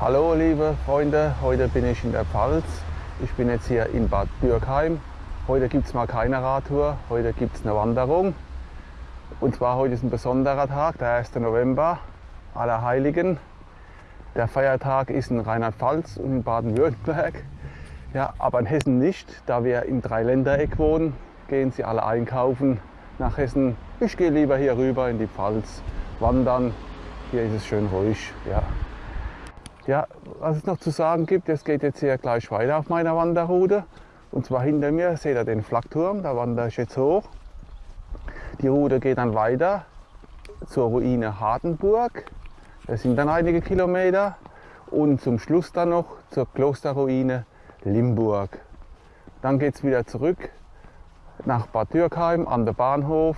Hallo liebe Freunde, heute bin ich in der Pfalz. Ich bin jetzt hier in Bad Dürkheim. Heute gibt es mal keine Radtour, heute gibt es eine Wanderung. Und zwar heute ist ein besonderer Tag, der 1. November, Allerheiligen. Der Feiertag ist in Rheinland-Pfalz und in Baden-Württemberg. Ja, aber in Hessen nicht, da wir im Dreiländereck wohnen, gehen sie alle einkaufen nach Hessen. Ich gehe lieber hier rüber in die Pfalz wandern. Hier ist es schön ruhig. Ja. Ja, was es noch zu sagen gibt, es geht jetzt hier gleich weiter auf meiner Wanderroute. Und zwar hinter mir seht ihr den Flakturm, da wandere ich jetzt hoch. Die Route geht dann weiter zur Ruine Hardenburg. Das sind dann einige Kilometer. Und zum Schluss dann noch zur Klosterruine Limburg. Dann geht es wieder zurück nach Bad Dürkheim an den Bahnhof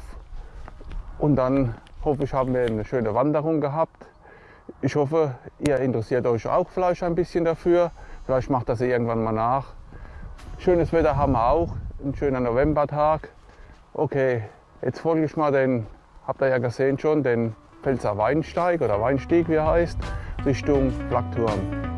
und dann hoffe ich, haben wir eine schöne Wanderung gehabt. Ich hoffe, ihr interessiert euch auch vielleicht ein bisschen dafür. Vielleicht macht das irgendwann mal nach. Schönes Wetter haben wir auch, ein schöner Novembertag. Okay, jetzt folge ich mal den, habt ihr ja gesehen schon, den Pfälzer Weinsteig oder Weinstieg, wie er heißt, Richtung Flakturm.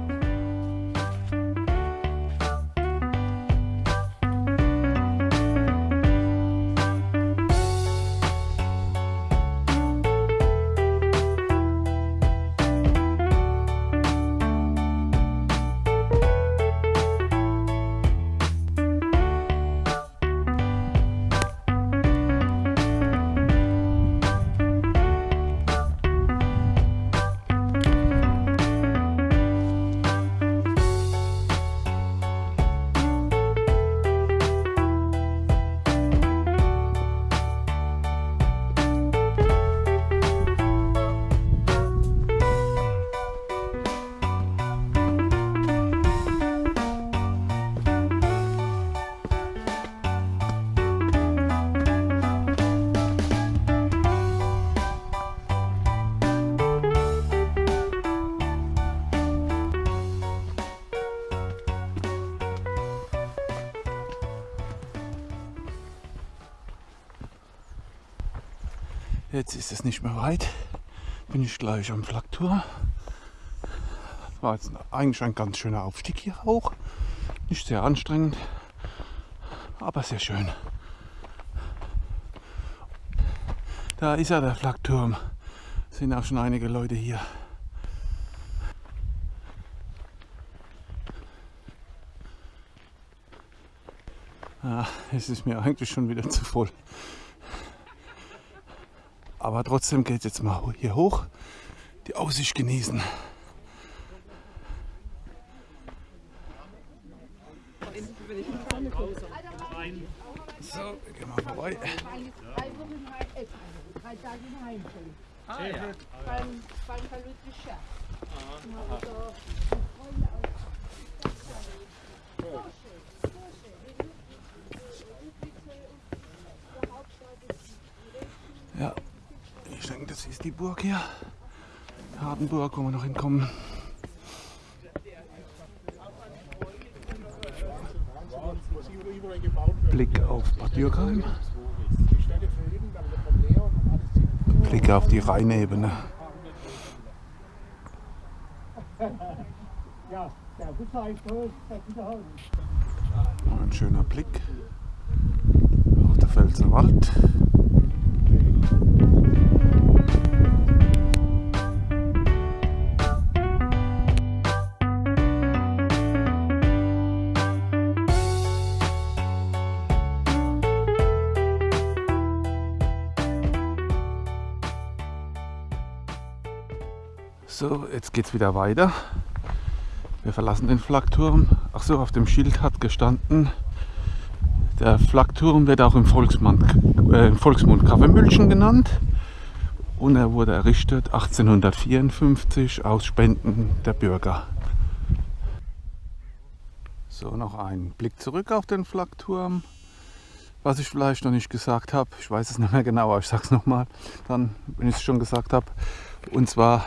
Ist nicht mehr weit. Bin ich gleich am Flaktur. War jetzt eigentlich ein ganz schöner Aufstieg hier auch. Nicht sehr anstrengend, aber sehr schön. Da ist er, der Flakturm. Sind auch schon einige Leute hier. Ah, es ist mir eigentlich schon wieder zu voll. Aber trotzdem geht es jetzt mal hier hoch, die Aussicht genießen. So, wir gehen mal vorbei. Ah, ja. Ja, ich denke, das ist die Burg hier. Hardenburg, wo wir noch hinkommen. Blick auf Bad Dürkheim. Blick auf die Rheinebene. Ein schöner Blick auf der Pfälzer Wald. Jetzt geht es wieder weiter. Wir verlassen den Flakturm. Ach so, auf dem Schild hat gestanden, der Flakturm wird auch im Volksmund, äh, im Volksmund Kaffeemühlchen genannt und er wurde errichtet 1854 aus Spenden der Bürger. So, noch ein Blick zurück auf den Flakturm. Was ich vielleicht noch nicht gesagt habe, ich weiß es nicht mehr genau, aber ich sage es nochmal, dann, wenn ich es schon gesagt habe. Und zwar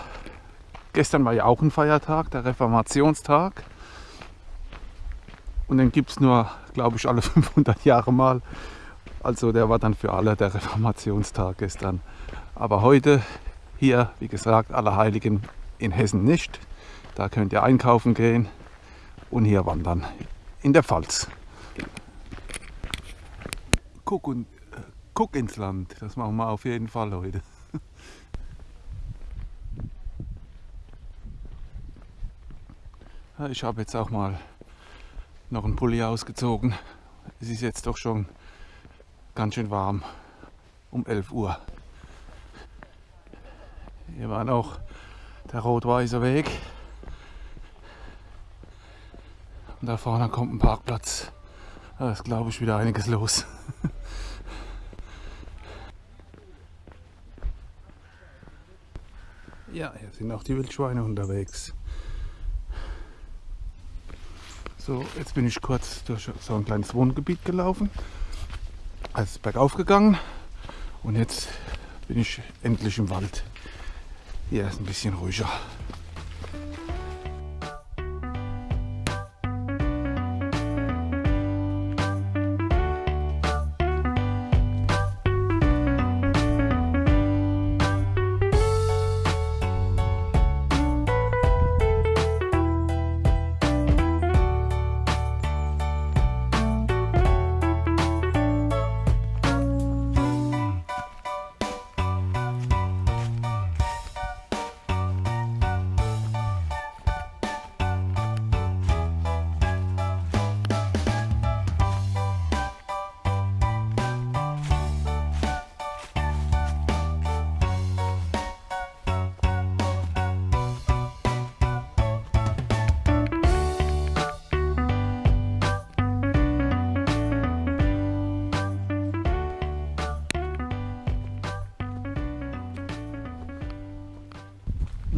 Gestern war ja auch ein Feiertag, der Reformationstag. Und den gibt es nur, glaube ich, alle 500 Jahre mal. Also der war dann für alle der Reformationstag gestern. Aber heute hier, wie gesagt, Allerheiligen in Hessen nicht. Da könnt ihr einkaufen gehen und hier wandern in der Pfalz. Guck, und, äh, guck ins Land, das machen wir auf jeden Fall heute. Ich habe jetzt auch mal noch einen Pulli ausgezogen. Es ist jetzt doch schon ganz schön warm um 11 Uhr. Hier war noch der rot-weiße Weg. Und da vorne kommt ein Parkplatz. Da ist, glaube ich, wieder einiges los. ja, hier sind auch die Wildschweine unterwegs. So, jetzt bin ich kurz durch so ein kleines Wohngebiet gelaufen. Also ist bergauf gegangen und jetzt bin ich endlich im Wald. Hier ist ein bisschen ruhiger.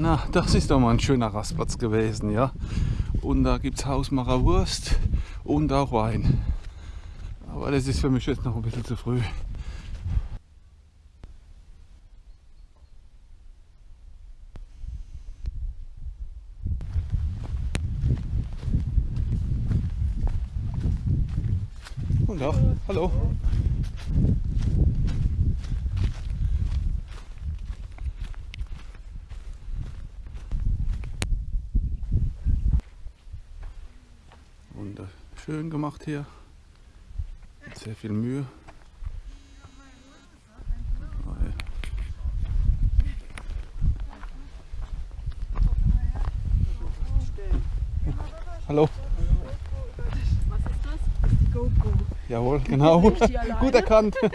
Na, das ist doch mal ein schöner Rastplatz gewesen, ja. Und da gibt es Hausmacher Wurst und auch Wein. Aber das ist für mich jetzt noch ein bisschen zu früh. Und auch, hallo. Schön gemacht hier. Mit sehr viel Mühe. Hallo. Was ist das? Das ist die GoPro. Jawohl, genau. Gut erkannt.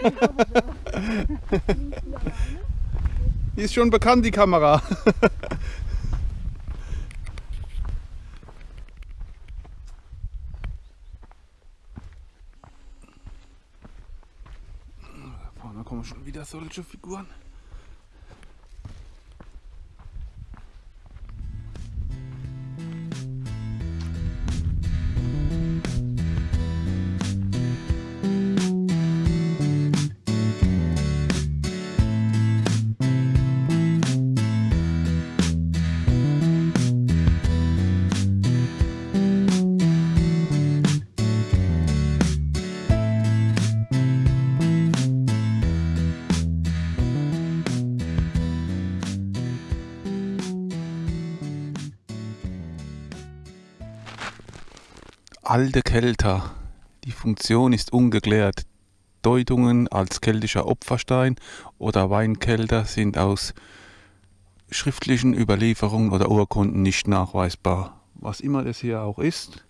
Die ist schon bekannt, die Kamera. Da vorne kommen schon wieder solche Figuren. Alte Kelter. Die Funktion ist ungeklärt. Deutungen als keltischer Opferstein oder Weinkelter sind aus schriftlichen Überlieferungen oder Urkunden nicht nachweisbar. Was immer das hier auch ist.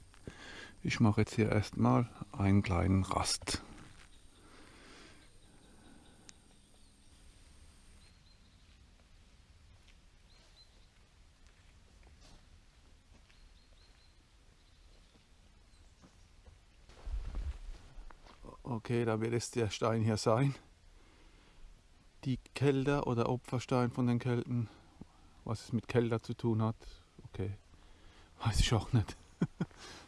Ich mache jetzt hier erstmal einen kleinen Rast. Okay, da wird es der Stein hier sein. Die Kelter oder Opferstein von den Kelten. Was es mit Kelter zu tun hat, okay. Weiß ich auch nicht.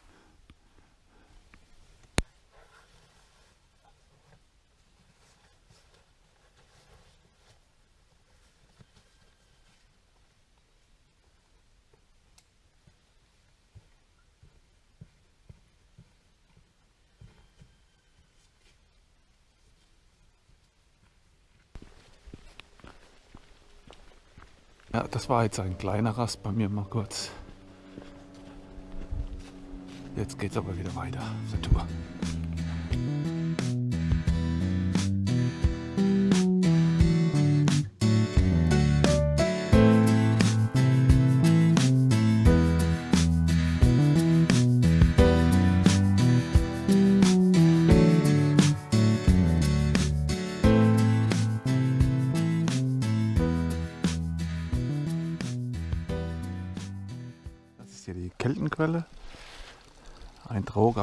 Ja, das war jetzt ein kleiner Rast bei mir mal kurz. Jetzt geht's aber wieder weiter zur Tour.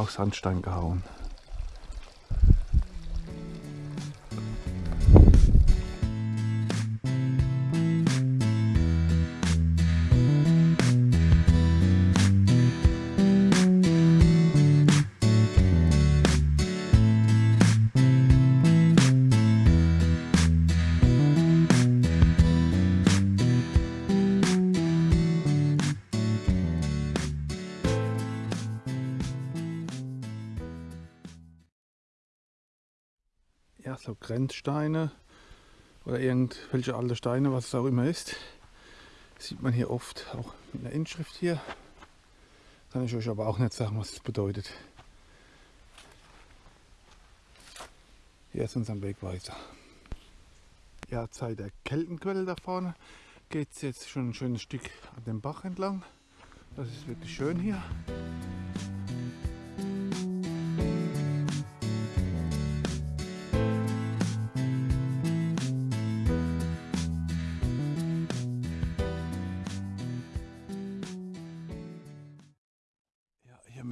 Ein Trog auf Sandstein gehauen. So Grenzsteine oder irgendwelche alte Steine, was es auch immer ist. Sieht man hier oft auch mit einer Inschrift hier. Kann ich euch aber auch nicht sagen, was es bedeutet. Hier ist unser Wegweiser. Ja, Zeit der Keltenquelle da vorne geht es jetzt schon ein schönes Stück an dem Bach entlang. Das ist wirklich schön hier.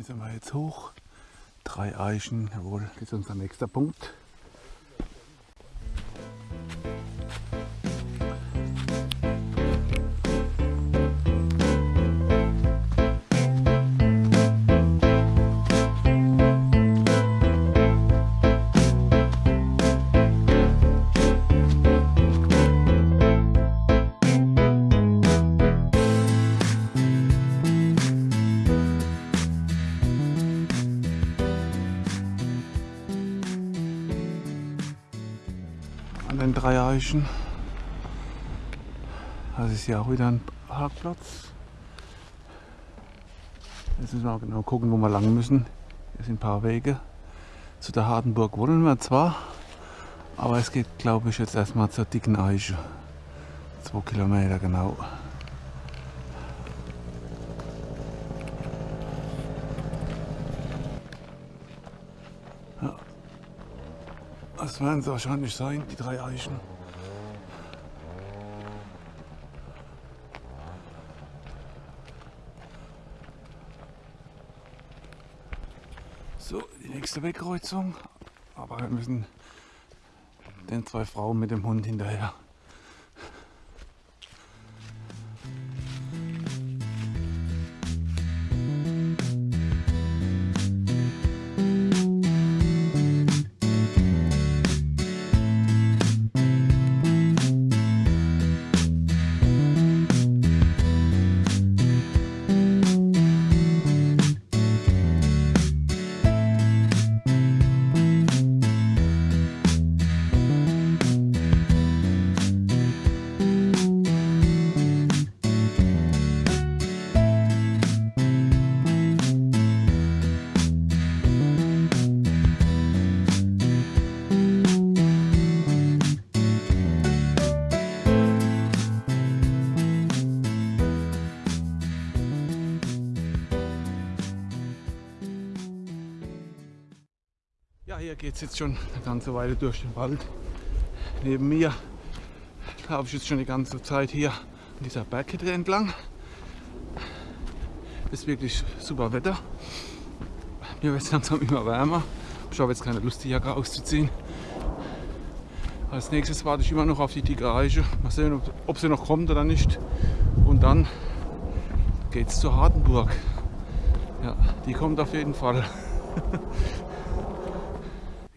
Müssen wir jetzt hoch. Drei Eichen, jawohl, das ist unser nächster Punkt. Eichen. Das ist ja auch wieder ein Parkplatz. Jetzt müssen wir auch genau gucken, wo wir lang müssen. Hier sind ein paar Wege. Zu der Hardenburg wollen wir zwar, aber es geht, glaube ich, jetzt erstmal zur dicken Eiche. Zwei Kilometer genau. Das werden sie wahrscheinlich sein, die drei Eichen. So, die nächste Wegkreuzung. Aber wir müssen den zwei Frauen mit dem Hund hinterher. Hier geht es jetzt schon eine ganze Weile durch den Wald. Neben mir laufe ich jetzt schon die ganze Zeit hier an dieser Bergkette entlang. Ist wirklich super Wetter. Mir wird es langsam immer wärmer. Ich habe jetzt keine Lust, die Jacke auszuziehen. Als nächstes warte ich immer noch auf die dicke Eiche. Mal sehen, ob, ob sie noch kommt oder nicht. Und dann geht es zur Hardenburg. Ja, die kommt auf jeden Fall.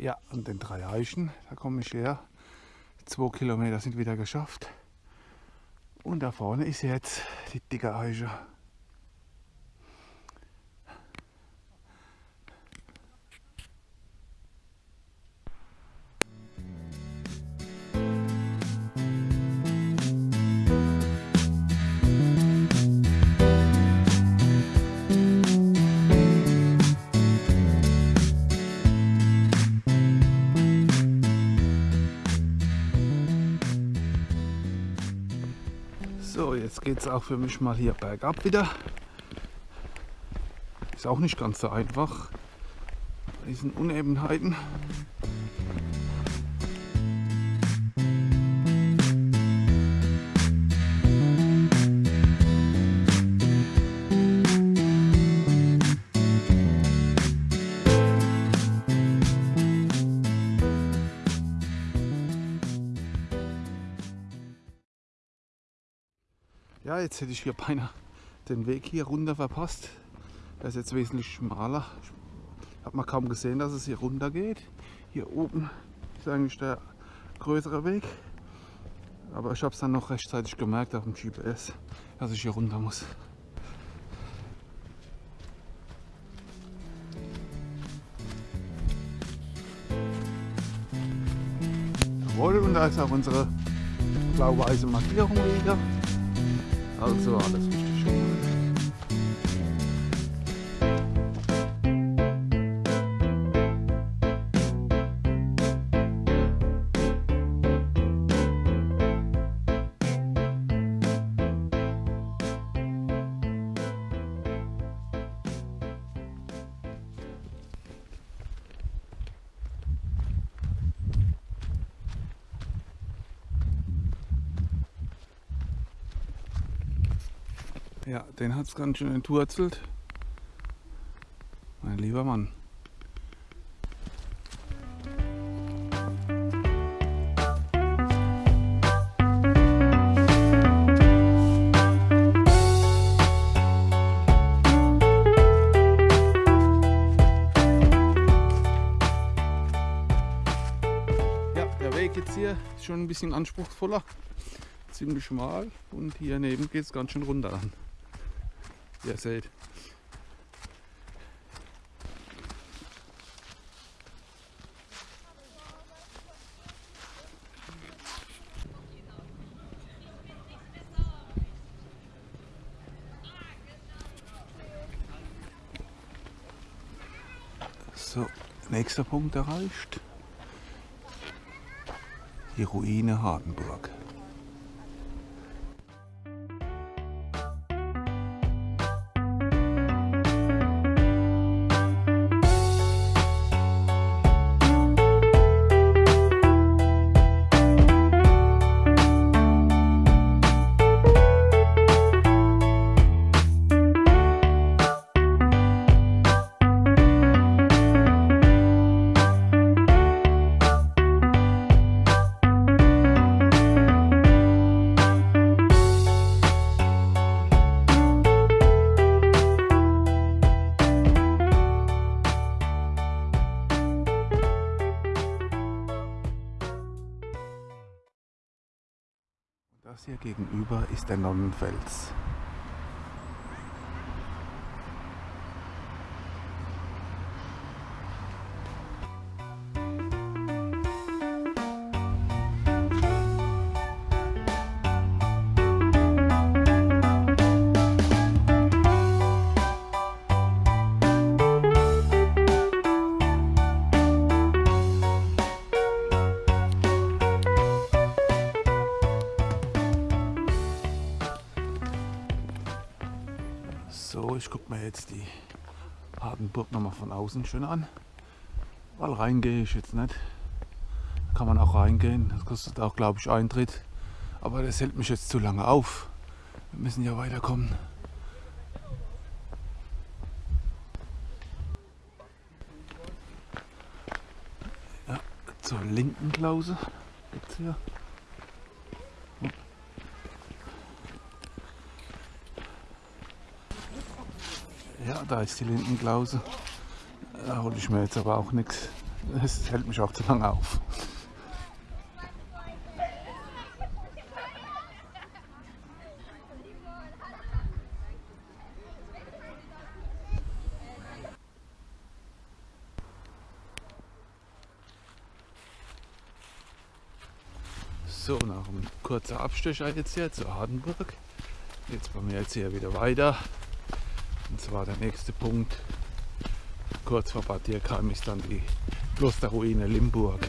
Ja, an den drei Eichen, da komme ich her. Zwei Kilometer sind wieder geschafft. Und da vorne ist jetzt die dicke Eiche. Jetzt geht es auch für mich mal hier bergab wieder. Ist auch nicht ganz so einfach. Bei diesen Unebenheiten. Ja, jetzt hätte ich hier beinahe den Weg hier runter verpasst. Der ist jetzt wesentlich schmaler. Hat man kaum gesehen, dass es hier runter geht. Hier oben ist eigentlich der größere Weg. Aber ich habe es dann noch rechtzeitig gemerkt auf dem GPS, dass ich hier runter muss. Jawohl, und da ist auch unsere blau-weiße Markierung wieder. Also alles richtig gemacht. Ja, den hat es ganz schön entwurzelt. Mein lieber Mann. Ja, der Weg jetzt hier ist schon ein bisschen anspruchsvoller, ziemlich schmal und hier neben geht es ganz schön runter dann. Ihr seht. So, nächster Punkt erreicht. Die Ruine Hardenburg. Der Nonnenfels. Gucke mir jetzt die Hardenburg nochmal von außen schön an. Weil reingehe ich jetzt nicht. Kann man auch reingehen. Das kostet auch, glaube ich, Eintritt. Aber das hält mich jetzt zu lange auf. Wir müssen ja weiterkommen. Ja, zur linken Klause geht's hier. Ja, da ist die Lindenklause. Da hole ich mir jetzt aber auch nichts. Es hält mich auch zu lange auf. So, nach einem kurzen Abstecher jetzt hier zur Hardenburg. Jetzt bei mir jetzt hier wieder weiter. Und zwar der nächste Punkt, kurz vor Bad Dierkheim, ist dann die Klosterruine Limburg.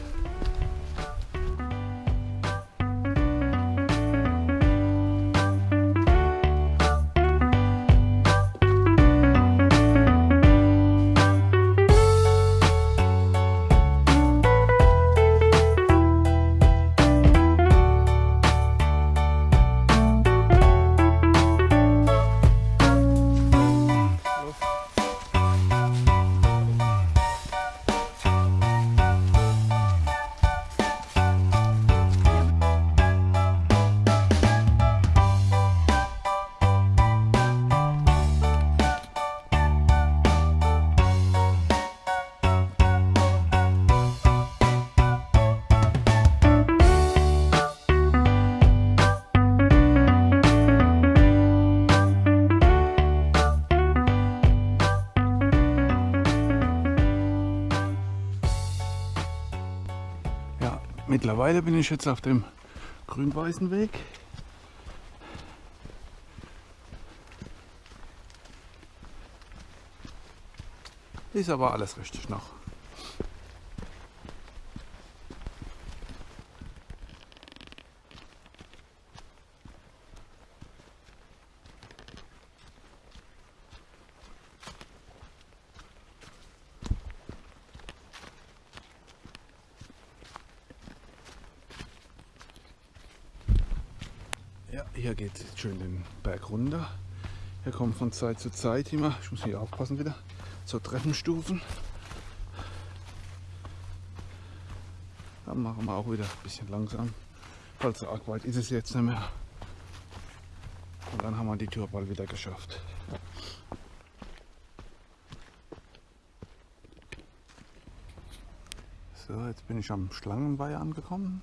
Mittlerweile bin ich jetzt auf dem grün-weißen Weg. Ist aber alles richtig noch. Ja, hier geht es schön den Berg runter. Hier kommen von Zeit zu Zeit immer, ich muss hier aufpassen wieder, so Treppenstufen. Dann machen wir auch wieder ein bisschen langsam. Also arg weit ist es jetzt nicht mehr. Und dann haben wir die Tour bald wieder geschafft. So, jetzt bin ich am Schlangenweiher angekommen.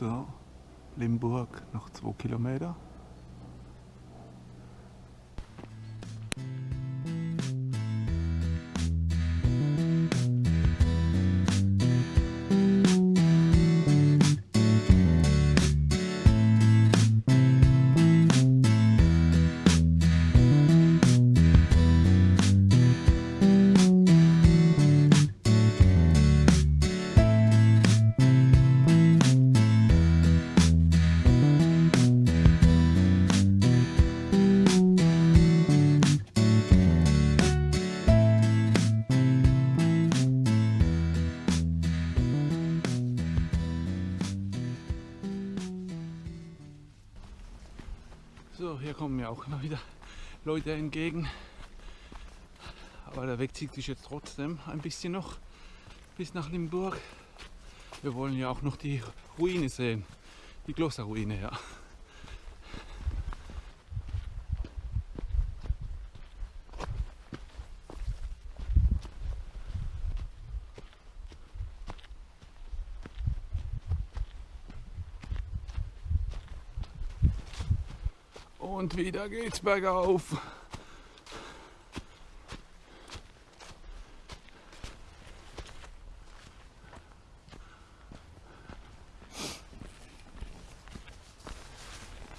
So, Limburg noch zwei Kilometer. Kommen mir auch immer wieder Leute entgegen. Aber der Weg zieht sich jetzt trotzdem ein bisschen noch bis nach Limburg. Wir wollen ja auch noch die Ruine sehen. Die Klosterruine, ja. Und wieder geht's bergauf.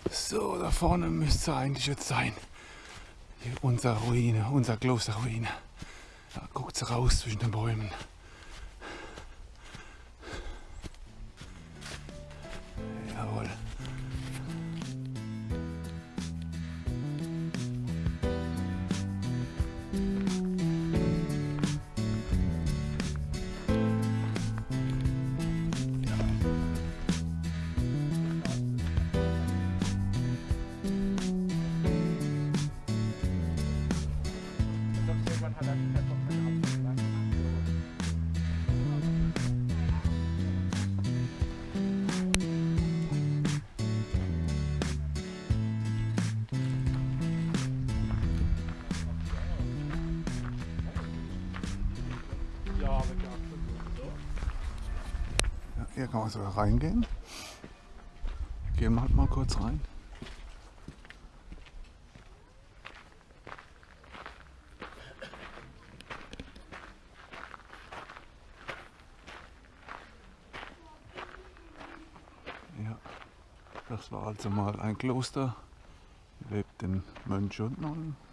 So, da vorne müsste eigentlich jetzt sein. Hier unsere Ruine, unser Klosterruine. Da guckt's raus zwischen den Bäumen. Hier kann man sogar reingehen. Gehen wir halt mal kurz rein. Ja, das war also mal ein Kloster. Hier lebten Mönche und Nonnen.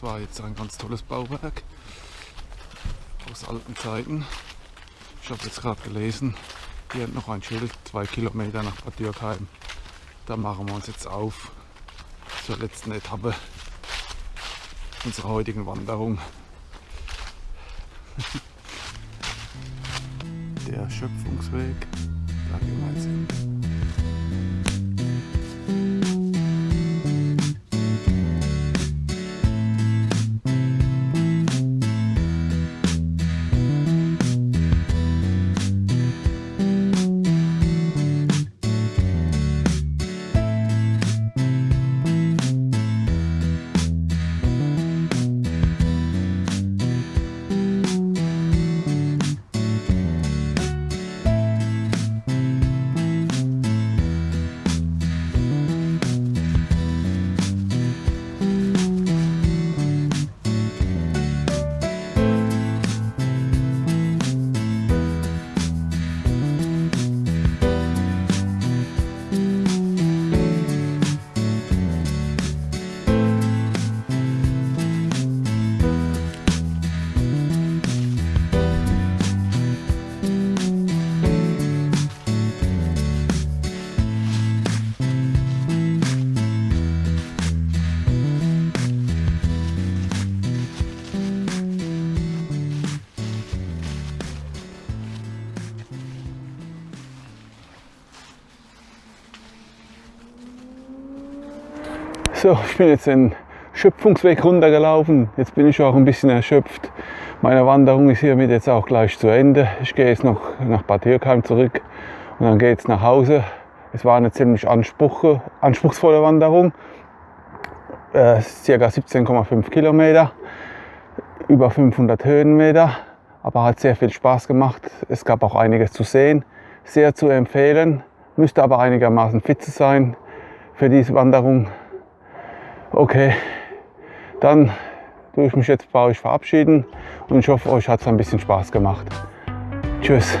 Das war jetzt ein ganz tolles Bauwerk aus alten Zeiten. Ich habe jetzt gerade gelesen, hier noch ein Schild, zwei Kilometer nach Bad Dürkheim. Da machen wir uns jetzt auf zur letzten Etappe unserer heutigen Wanderung. Der Schöpfungsweg, da gehen wir jetzt hin. So, ich bin jetzt den Schöpfungsweg runtergelaufen. Jetzt bin ich auch ein bisschen erschöpft. Meine Wanderung ist hiermit jetzt auch gleich zu Ende. Ich gehe jetzt noch nach Bad Dürkheim zurück und dann geht es nach Hause. Es war eine ziemlich anspruchsvolle Wanderung. Äh, circa 17,5 Kilometer, über 500 Höhenmeter, aber hat sehr viel Spaß gemacht. Es gab auch einiges zu sehen, sehr zu empfehlen. Müsste aber einigermaßen fit zu sein für diese Wanderung. Okay, dann tue ich mich jetzt bei euch verabschieden und ich hoffe, euch hat es ein bisschen Spaß gemacht. Tschüss.